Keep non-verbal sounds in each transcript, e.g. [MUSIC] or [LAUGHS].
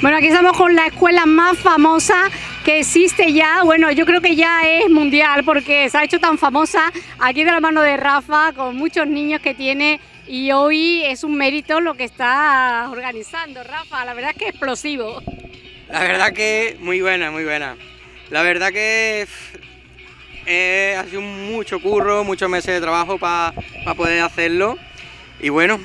Bueno, aquí estamos con la escuela más famosa que existe ya. Bueno, yo creo que ya es mundial porque se ha hecho tan famosa aquí de la mano de Rafa, con muchos niños que tiene. Y hoy es un mérito lo que está organizando Rafa. La verdad es que explosivo. La verdad que muy buena, muy buena. La verdad que eh, sido mucho curro, muchos meses de trabajo para poder hacerlo. Y bueno,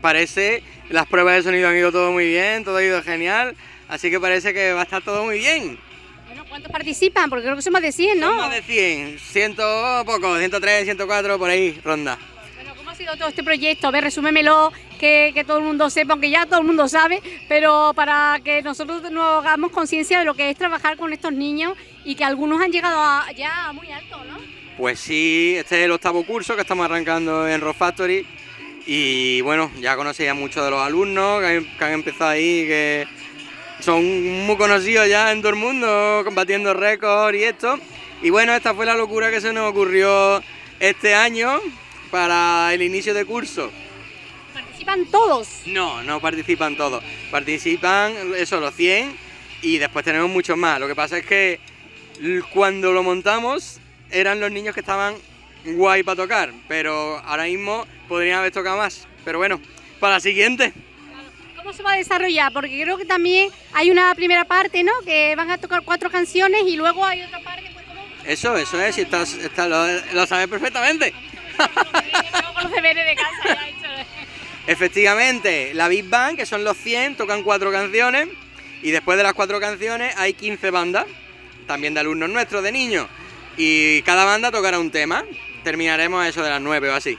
parece, las pruebas de sonido han ido todo muy bien, todo ha ido genial, así que parece que va a estar todo muy bien. Bueno, ¿cuántos participan? Porque creo que son más de 100, ¿no? Son más de 100, ciento poco, 103, 104, por ahí, ronda. Bueno, ¿cómo ha sido todo este proyecto? A ver, resúmemelo, que, que todo el mundo sepa, aunque ya todo el mundo sabe, pero para que nosotros nos hagamos conciencia de lo que es trabajar con estos niños y que algunos han llegado ya muy alto, ¿no? Pues sí, este es el octavo curso que estamos arrancando en Rock Factory y bueno, ya conocía muchos de los alumnos que han, empezado ahí, que son muy conocidos ya en todo el mundo, combatiendo récords y esto. Y bueno, esta fue la locura que se nos ocurrió este año para el inicio de curso. ¿Participan todos? No, no participan todos. Participan, eso, los 100 y después tenemos muchos más. Lo que pasa es que cuando lo montamos eran los niños que estaban guay para tocar, pero ahora mismo podrían haber tocado más. Pero bueno, para la siguiente. ¿Cómo se va a desarrollar? Porque creo que también hay una primera parte, ¿no? Que van a tocar cuatro canciones y luego hay otra parte. Pues, ¿cómo? Eso, eso es, si estás, lo, sabes perfectamente. [LAUGHS] Efectivamente, la Big Bang, que son los 100, tocan cuatro canciones y después de las cuatro canciones hay 15 bandas, también de alumnos nuestros, de niños, y cada banda tocará un tema terminaremos eso de las 9 o así.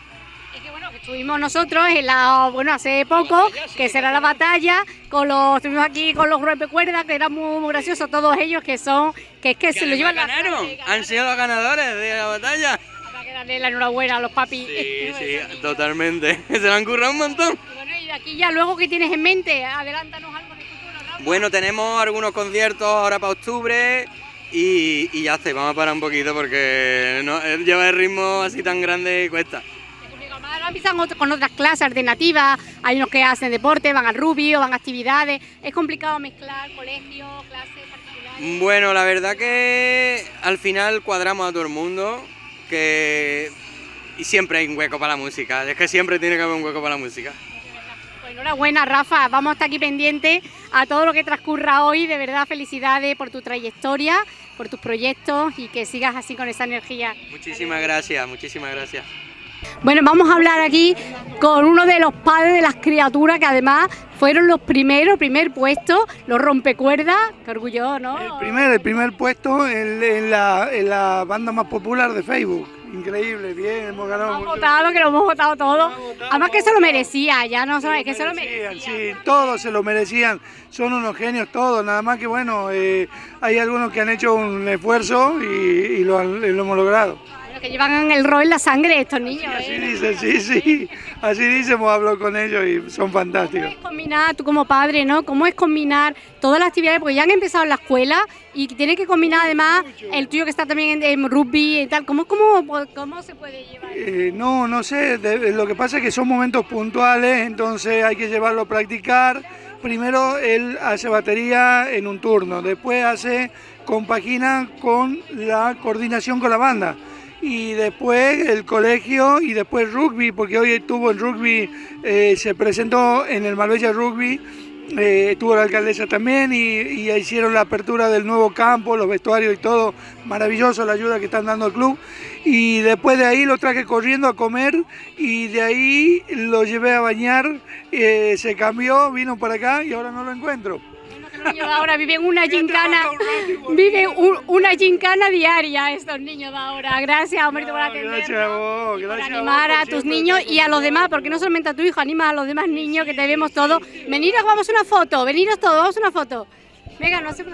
Es que bueno, que estuvimos nosotros en la, bueno, hace poco, que será la batalla, con los, estuvimos aquí con los cuerda que era muy, gracioso, todos ellos que son, que es que se lo llevan ganaron, han sido los ganadores de la batalla. Habrá que darle la enhorabuena a los papis. Sí, [LAUGHS] sí, totalmente, [LAUGHS] se lo han currado un montón. Y bueno, y de aquí ya luego, ¿qué tienes en mente? Adelántanos algo de futuro, Bueno, tenemos algunos conciertos ahora para octubre, y, ya está, vamos a parar un poquito porque no, lleva el ritmo así tan grande cuesta. Ahora empiezan con otras clases alternativas, hay unos que hacen deporte, van al rubio, van a actividades, es complicado mezclar colegio, clases particulares. Bueno, la verdad que al final cuadramos a todo el mundo, que y siempre hay un hueco para la música, es que siempre tiene que haber un hueco para la música. Pues enhorabuena Rafa, vamos a estar aquí pendientes a todo lo que transcurra hoy, de verdad felicidades por tu trayectoria por tus proyectos y que sigas así con esa energía. Muchísimas gracias, muchísimas gracias. Bueno, vamos a hablar aquí con uno de los padres de las criaturas que además fueron los primeros, primer puesto, los rompecuerdas, qué orgullo, ¿no? El primer, el primer puesto en, la, en la banda más popular de Facebook. Increíble, bien, hemos ganado. Hemos votado, que lo hemos votado todo. Además que se lo merecía, ya no sabes, que se lo merecían. Sí, todos se lo merecían, son unos genios todos, nada más que bueno, eh, hay algunos que han hecho un esfuerzo y, lo, lo hemos logrado que llevan el rol en la sangre estos niños. así ¿eh? dice, sí, sí. Así dice, hemos hablado con ellos y son fantásticos. ¿Cómo es combinar, tú como padre, ¿no? ¿Cómo es combinar todas las actividades? Porque ya han empezado en la escuela y tiene que combinar además el tuyo que está también en, rugby y tal. ¿Cómo, cómo, cómo se puede llevar? Eh, no, no sé. lo que pasa es que son momentos puntuales, entonces hay que llevarlo a practicar. Primero él hace batería en un turno, después hace compagina con la coordinación con la banda y después el colegio y después rugby, porque hoy estuvo en rugby, eh, se presentó en el Marbella Rugby, eh, estuvo la alcaldesa también y, y, hicieron la apertura del nuevo campo, los vestuarios y todo, maravilloso la ayuda que están dando al club. Y después de ahí lo traje corriendo a comer y de ahí lo llevé a bañar, eh, se cambió, vino para acá y ahora no lo encuentro niños de ahora viven una gincana, viven una gincana diaria estos niños de ahora. Gracias, Humberto, por atendernos. Gracias a vos, gracias por animar a, tus niños y a los demás, porque no solamente a tu hijo, anima a los demás niños que te vemos todos. Veniros, vamos a una foto, veniros todos, vamos a una foto. Venga, no sé.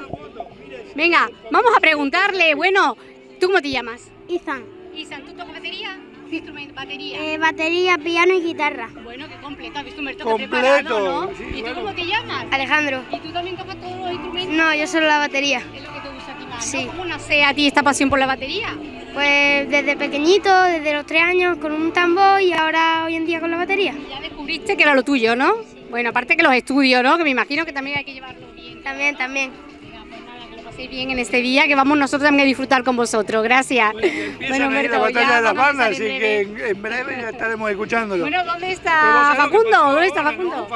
Venga, vamos a preguntarle, bueno, ¿tú cómo te llamas? Izan. Izan, ¿tú tocas batería? ¿Qué instrumento? ¿Batería? Eh, batería, piano y guitarra. Bueno, qué completo, has visto un preparado, ¿no? ¿Y tú cómo te llamas? Alejandro. ¿Y tú también tocas todos los instrumentos? No, yo solo la batería. Es lo que te gusta a ti más, Sí. ¿Cómo nace a ti esta pasión por la batería? Pues desde pequeñito, desde los tres años con un tambor y ahora hoy en día con la batería. ya descubriste que era lo tuyo, ¿no? Bueno, aparte que los estudios, ¿no? Que me imagino que también hay que llevarlo bien. También, también. Bien en este día, que vamos nosotros también a disfrutar con vosotros. Gracias. Ahí Humberto, la batalla de así en que breve. en, en breve ya estaremos escuchándolo. Bueno, ¿dónde está Facundo? pasó ¿Dónde está Facundo?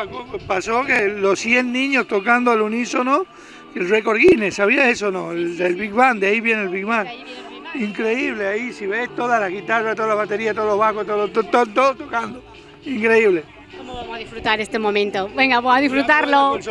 Pasó que los 100 niños tocando al unísono el récord Guinness, ¿sabías eso o no? El, del Big Band, de ahí viene el Big Band. Increíble, ahí si ves toda la guitarra, toda la batería, todos los bajos, todo, todo, todo, todo tocando. Increíble. ¿Cómo vamos a disfrutar este momento? Venga, vamos a disfrutarlo. [LAUGHS]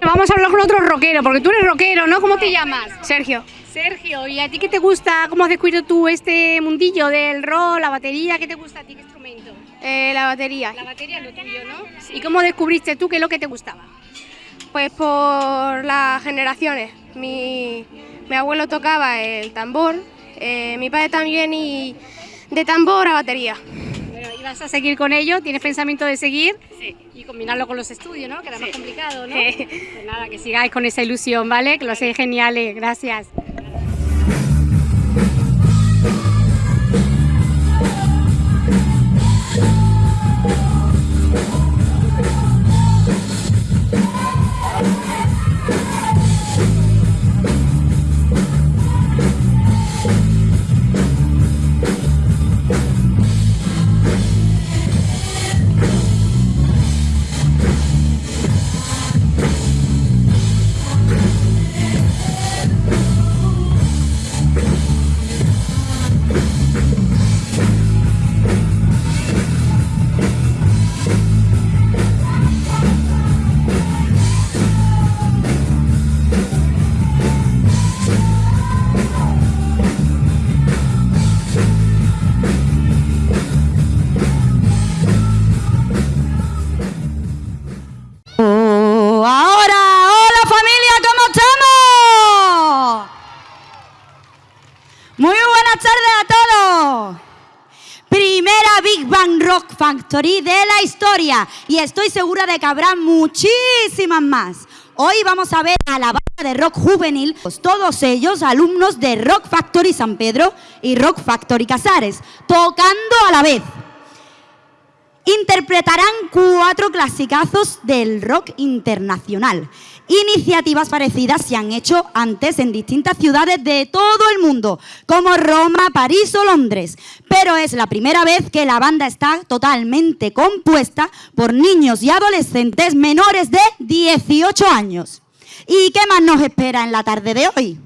Vamos a hablar con otro rockero, porque tú eres rockero, ¿no? ¿Cómo te llamas? Sergio. Sergio, ¿y a ti qué te gusta? ¿Cómo has descubierto tú este mundillo del rock, la batería? ¿Qué te gusta a ti? ¿Qué instrumento? Eh, la batería. La batería es lo tuyo, ¿no? ¿Y cómo descubriste tú qué es lo que te gustaba? Pues por las generaciones. Mi, mi abuelo tocaba el tambor, eh, mi padre también y de tambor a batería. Bueno, ¿y vas a seguir con ello? ¿Tienes pensamiento de seguir? Sí. Y combinarlo con los estudios, ¿no? Que era más complicado, ¿no? Sí. Pues nada, que sigáis con esa ilusión, ¿vale? Que lo hacéis geniales. Gracias. Factory de la historia y estoy segura de que habrá muchísimas más. Hoy vamos a ver a la banda de rock juvenil, pues todos ellos alumnos de Rock Factory San Pedro y Rock Factory Casares, tocando a la vez interpretarán cuatro clasicazos del rock internacional. Iniciativas parecidas se han hecho antes en distintas ciudades de todo el mundo, como Roma, París o Londres. Pero es la primera vez que la banda está totalmente compuesta por niños y adolescentes menores de 18 años. ¿Y qué más nos espera en la tarde de hoy?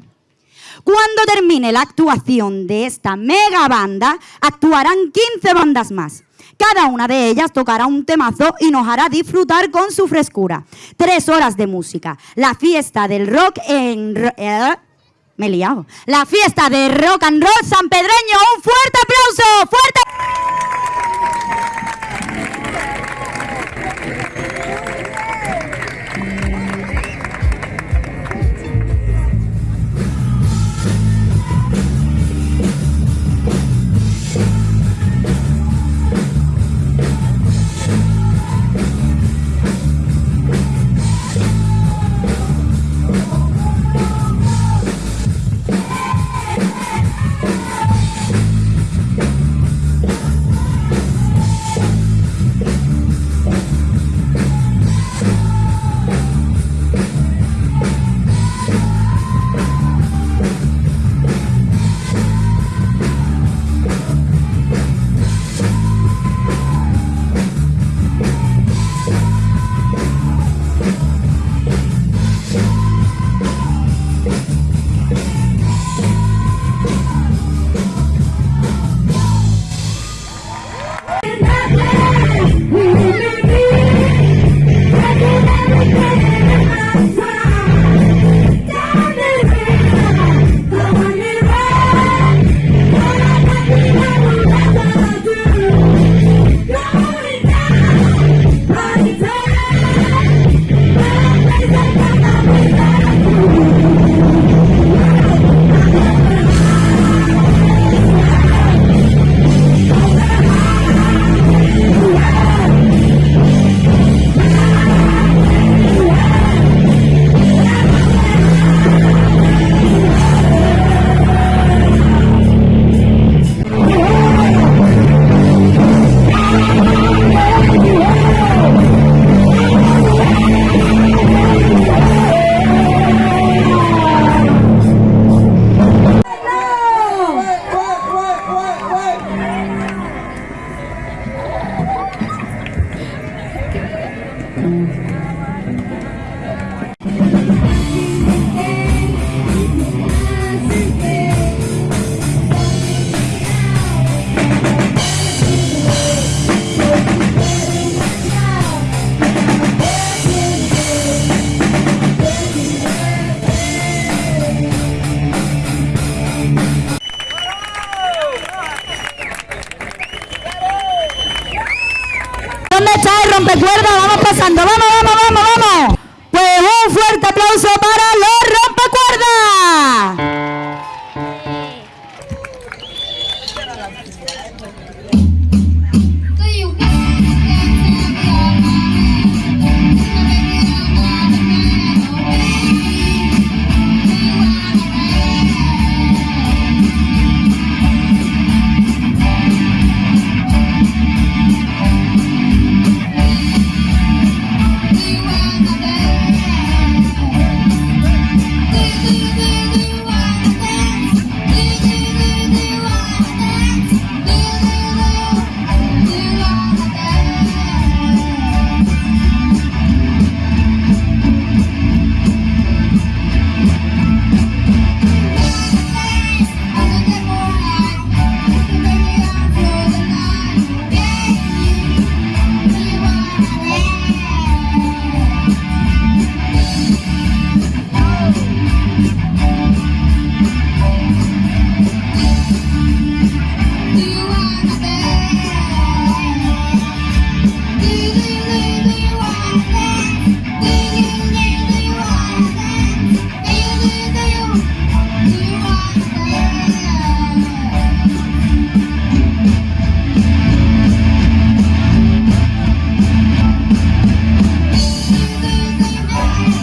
Cuando termine la actuación de esta mega banda, actuarán 15 bandas más. Cada una de ellas tocará un temazo y nos hará disfrutar con su frescura. Tres horas de música. La fiesta del rock en... eh, me he liado. La fiesta de rock and roll sanpedreño. ¡Un fuerte aplauso! ¡Fuerte! Mm-hmm. rompecuerda, vamos pasando, vamos, vamos, vamos, vamos. Pues un fuerte aplauso para... Thank you.